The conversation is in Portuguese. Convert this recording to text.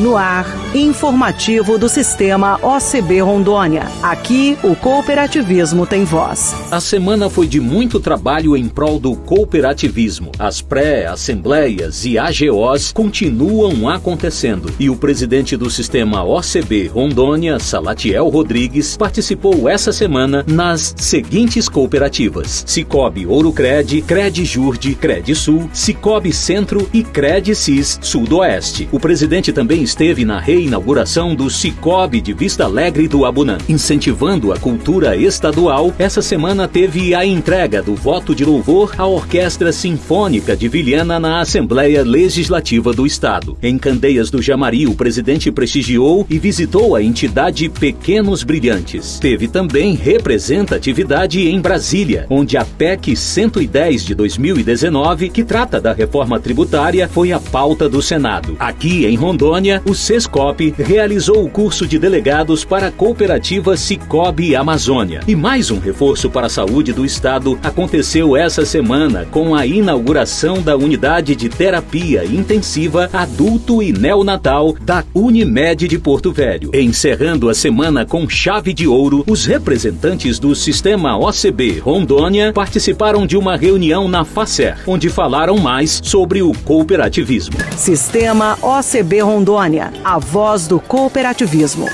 No ar, informativo do Sistema OCB Rondônia. Aqui, o cooperativismo tem voz. A semana foi de muito trabalho em prol do cooperativismo. As pré-assembleias e AGOs continuam acontecendo. E o presidente do Sistema OCB Rondônia, Salatiel Rodrigues, participou essa semana nas seguintes cooperativas: Cicobi Ouro Cred, Cred Jurde, Cred Sul, Cicobi Centro e Cred Cis Sudoeste. O presidente também esteve na reinauguração do Cicobi de Vista Alegre do Abunã. Incentivando a cultura estadual, essa semana teve a entrega do voto de louvor à Orquestra Sinfônica de Vilhena na Assembleia Legislativa do Estado. Em Candeias do Jamari, o presidente prestigiou e visitou a entidade Pequenos Brilhantes. Teve também representatividade em Brasília, onde a PEC 110 de 2019, que trata da reforma tributária, foi a pauta do Senado. Aqui em Rondônia, o SESCOP realizou o curso de delegados para a cooperativa Cicobi Amazônia. E mais um reforço para a saúde do Estado aconteceu essa semana com a inauguração da unidade de terapia intensiva adulto e neonatal da Unimed de Porto Velho. Encerrando a semana com chave de ouro, os representantes do sistema OCB Rondônia participaram de uma reunião na FACER, onde falaram mais sobre o cooperativismo. Sistema OCB A voz do cooperativismo.